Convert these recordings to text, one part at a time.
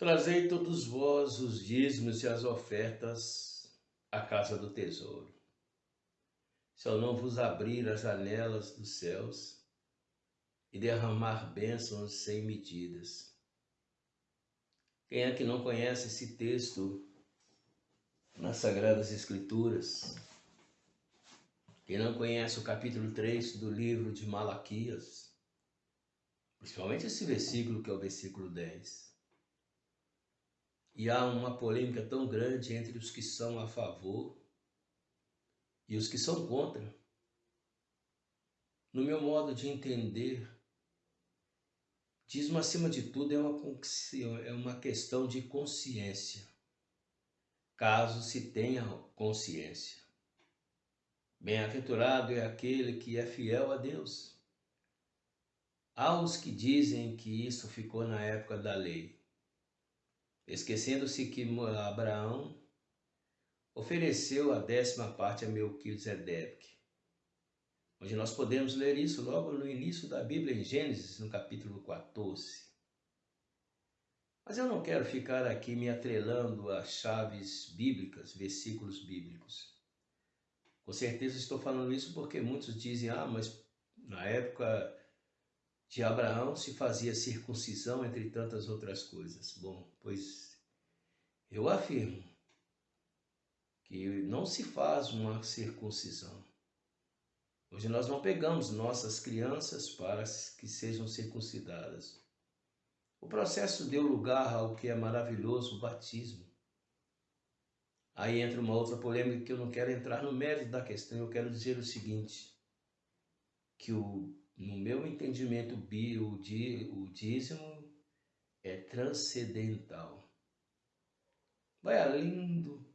Trazei todos vós os dízimos e as ofertas à casa do tesouro. Se eu não vos abrir as janelas dos céus e derramar bênçãos sem medidas. Quem é que não conhece esse texto nas Sagradas Escrituras? Quem não conhece o capítulo 3 do livro de Malaquias? Principalmente esse versículo que é o versículo 10 e há uma polêmica tão grande entre os que são a favor e os que são contra. No meu modo de entender, dízimo acima de tudo é uma, é uma questão de consciência, caso se tenha consciência. Bem-aventurado é aquele que é fiel a Deus. Há os que dizem que isso ficou na época da lei esquecendo-se que Abraão ofereceu a décima parte a Melquisedeque, onde nós podemos ler isso logo no início da Bíblia, em Gênesis, no capítulo 14. Mas eu não quero ficar aqui me atrelando a chaves bíblicas, versículos bíblicos. Com certeza estou falando isso porque muitos dizem, ah, mas na época de Abraão se fazia circuncisão, entre tantas outras coisas. Bom, pois eu afirmo que não se faz uma circuncisão. Hoje nós não pegamos nossas crianças para que sejam circuncidadas. O processo deu lugar ao que é maravilhoso, o batismo. Aí entra uma outra polêmica que eu não quero entrar no mérito da questão, eu quero dizer o seguinte, que o no meu entendimento, o dízimo é transcendental. Vai além, do,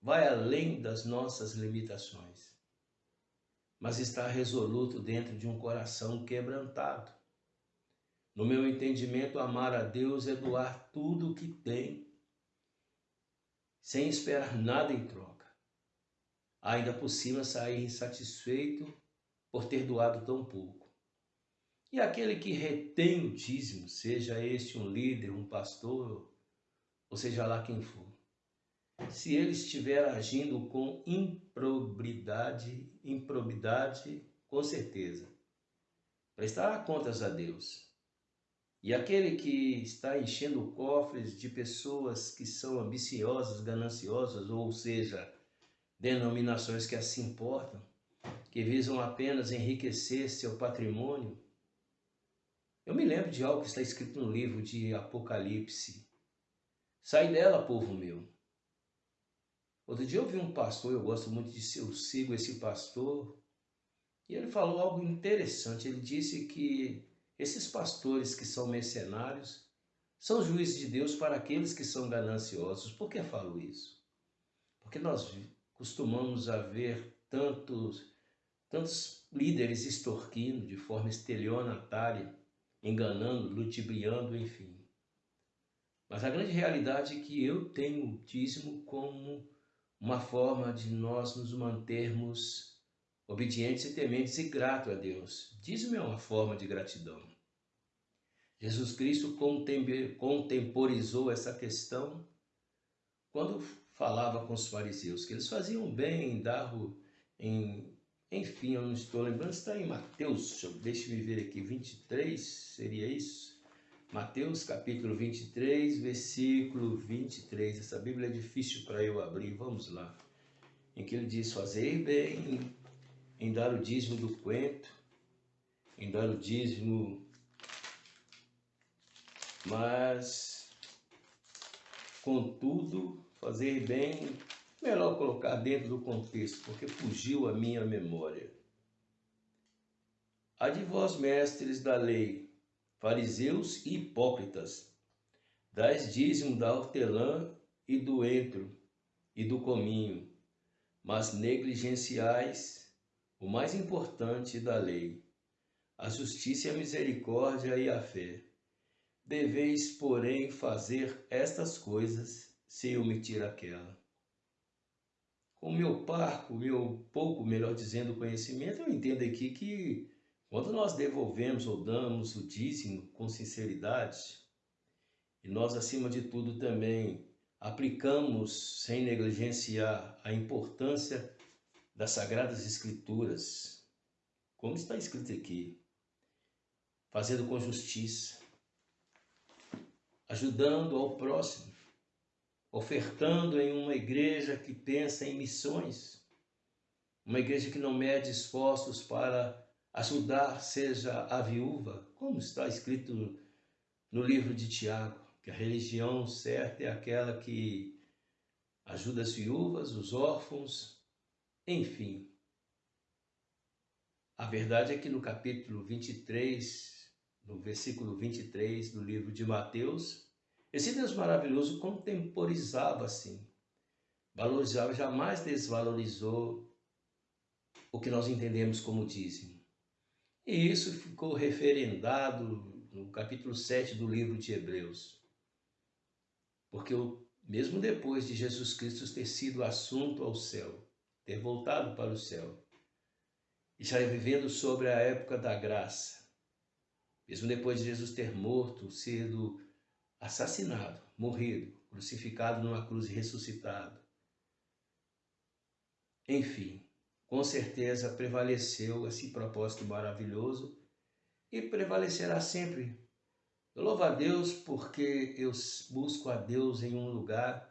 vai além das nossas limitações, mas está resoluto dentro de um coração quebrantado. No meu entendimento, amar a Deus é doar tudo o que tem, sem esperar nada em troca. Ainda por cima sair insatisfeito por ter doado tão pouco. E aquele que retém o dízimo, seja este um líder, um pastor, ou seja lá quem for, se ele estiver agindo com improbidade, improbidade, com certeza, prestará contas a Deus. E aquele que está enchendo cofres de pessoas que são ambiciosas, gananciosas, ou seja, denominações que assim importam, que visam apenas enriquecer seu patrimônio. Eu me lembro de algo que está escrito no livro de Apocalipse. Sai dela, povo meu. Outro dia eu vi um pastor, eu gosto muito de eu sigo esse pastor, e ele falou algo interessante. Ele disse que esses pastores que são mercenários são juízes de Deus para aqueles que são gananciosos. Por que falo isso? Porque nós costumamos a ver tantos tantos líderes extorquindo de forma estelionatária, enganando, ludibriando, enfim. Mas a grande realidade é que eu tenho o dízimo como uma forma de nós nos mantermos obedientes e tementes e gratos a Deus. Dízimo é uma forma de gratidão. Jesus Cristo contemporizou essa questão quando falava com os fariseus, que eles faziam bem em dar em enfim, eu não estou lembrando, está em Mateus, deixa eu ver aqui, 23, seria isso? Mateus capítulo 23, versículo 23. Essa Bíblia é difícil para eu abrir, vamos lá. Em que ele diz, fazer bem em dar o dízimo do quento, em dar o dízimo, mas, contudo, fazer bem Melhor colocar dentro do contexto, porque fugiu a minha memória. Há de vós, mestres da lei, fariseus e hipócritas, dais dízimo da hortelã e do entro e do cominho, mas negligenciais o mais importante da lei, a justiça, a misericórdia e a fé. Deveis, porém, fazer estas coisas sem omitir aquela com meu parco, meu pouco, melhor dizendo, conhecimento, eu entendo aqui que quando nós devolvemos ou damos o dízimo com sinceridade, E nós, acima de tudo, também aplicamos, sem negligenciar, a importância das Sagradas Escrituras, como está escrito aqui, fazendo com justiça, ajudando ao próximo, ofertando em uma igreja que pensa em missões, uma igreja que não mede esforços para ajudar, seja a viúva, como está escrito no livro de Tiago, que a religião certa é aquela que ajuda as viúvas, os órfãos, enfim. A verdade é que no capítulo 23, no versículo 23 do livro de Mateus, esse Deus maravilhoso contemporizava assim, valorizava, jamais desvalorizou o que nós entendemos como dízimo. E isso ficou referendado no capítulo 7 do livro de Hebreus. Porque mesmo depois de Jesus Cristo ter sido assunto ao céu, ter voltado para o céu, e já vivendo sobre a época da graça, mesmo depois de Jesus ter morto, sido assassinado, morrido, crucificado numa cruz e ressuscitado. Enfim, com certeza prevaleceu esse propósito maravilhoso e prevalecerá sempre. Eu louvo a Deus porque eu busco a Deus em um lugar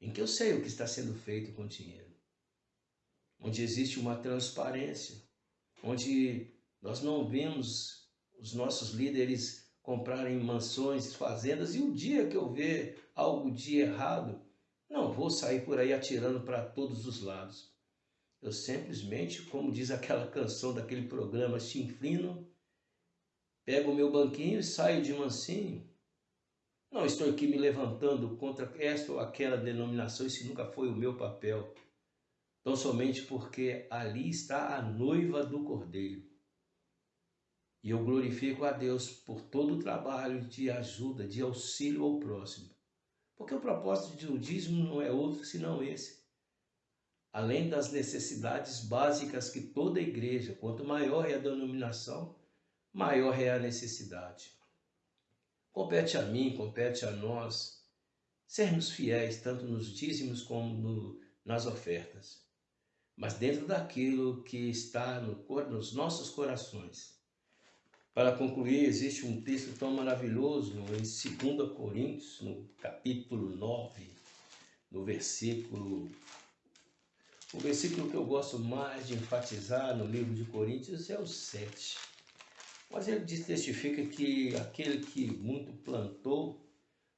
em que eu sei o que está sendo feito com o dinheiro, onde existe uma transparência, onde nós não vemos os nossos líderes comprarem mansões, fazendas, e o dia que eu ver algo de errado, não vou sair por aí atirando para todos os lados. Eu simplesmente, como diz aquela canção daquele programa Chinfrino, pego o meu banquinho e saio de mansinho. Não estou aqui me levantando contra esta ou aquela denominação, esse nunca foi o meu papel. Tão somente porque ali está a noiva do Cordeiro. E eu glorifico a Deus por todo o trabalho de ajuda, de auxílio ao próximo. Porque o propósito do dízimo não é outro senão esse. Além das necessidades básicas que toda igreja, quanto maior é a denominação, maior é a necessidade. Compete a mim, compete a nós, sermos fiéis tanto nos dízimos como no, nas ofertas, mas dentro daquilo que está no, nos nossos corações para concluir, existe um texto tão maravilhoso em 2 Coríntios, no capítulo 9, no versículo. O versículo que eu gosto mais de enfatizar no livro de Coríntios é o 7. Mas ele testifica que aquele que muito plantou,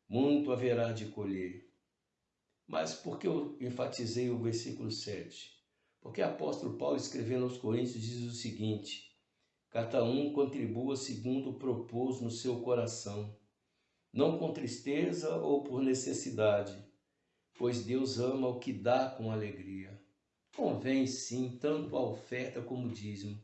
muito haverá de colher. Mas por que eu enfatizei o versículo 7? Porque o apóstolo Paulo, escrevendo aos Coríntios, diz o seguinte: Cada um contribua segundo propôs no seu coração, não com tristeza ou por necessidade, pois Deus ama o que dá com alegria. Convém sim tanto a oferta como o dízimo.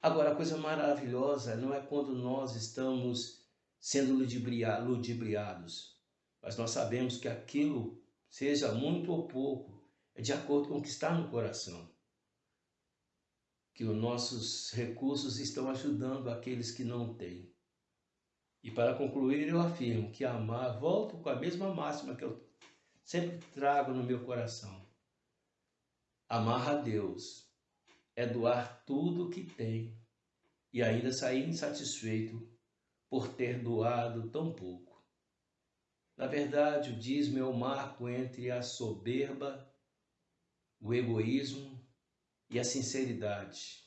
Agora, a coisa maravilhosa não é quando nós estamos sendo ludibriados, mas nós sabemos que aquilo, seja muito ou pouco, é de acordo com o que está no coração que os nossos recursos estão ajudando aqueles que não têm. E para concluir, eu afirmo que amar, volto com a mesma máxima que eu sempre trago no meu coração. Amar a Deus é doar tudo o que tem e ainda sair insatisfeito por ter doado tão pouco. Na verdade, o dízimo é o marco entre a soberba, o egoísmo e a sinceridade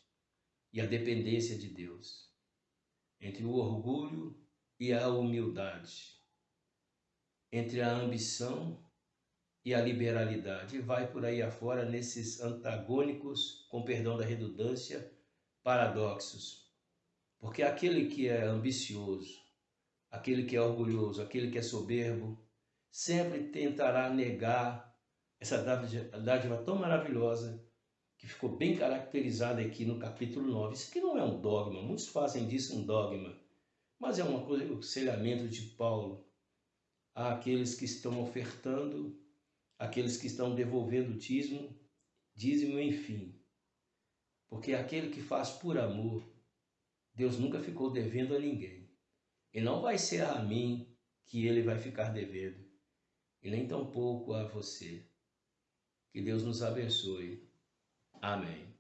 e a dependência de Deus, entre o orgulho e a humildade, entre a ambição e a liberalidade, e vai por aí afora nesses antagônicos, com perdão da redundância, paradoxos. Porque aquele que é ambicioso, aquele que é orgulhoso, aquele que é soberbo, sempre tentará negar essa dádiva tão maravilhosa que ficou bem caracterizada aqui no capítulo 9. Isso aqui não é um dogma, muitos fazem disso um dogma, mas é um aconselhamento de Paulo àqueles que estão ofertando, àqueles que estão devolvendo dízimo, dízimo enfim. Porque aquele que faz por amor, Deus nunca ficou devendo a ninguém. E não vai ser a mim que ele vai ficar devendo, e nem tampouco a você. Que Deus nos abençoe. Amém.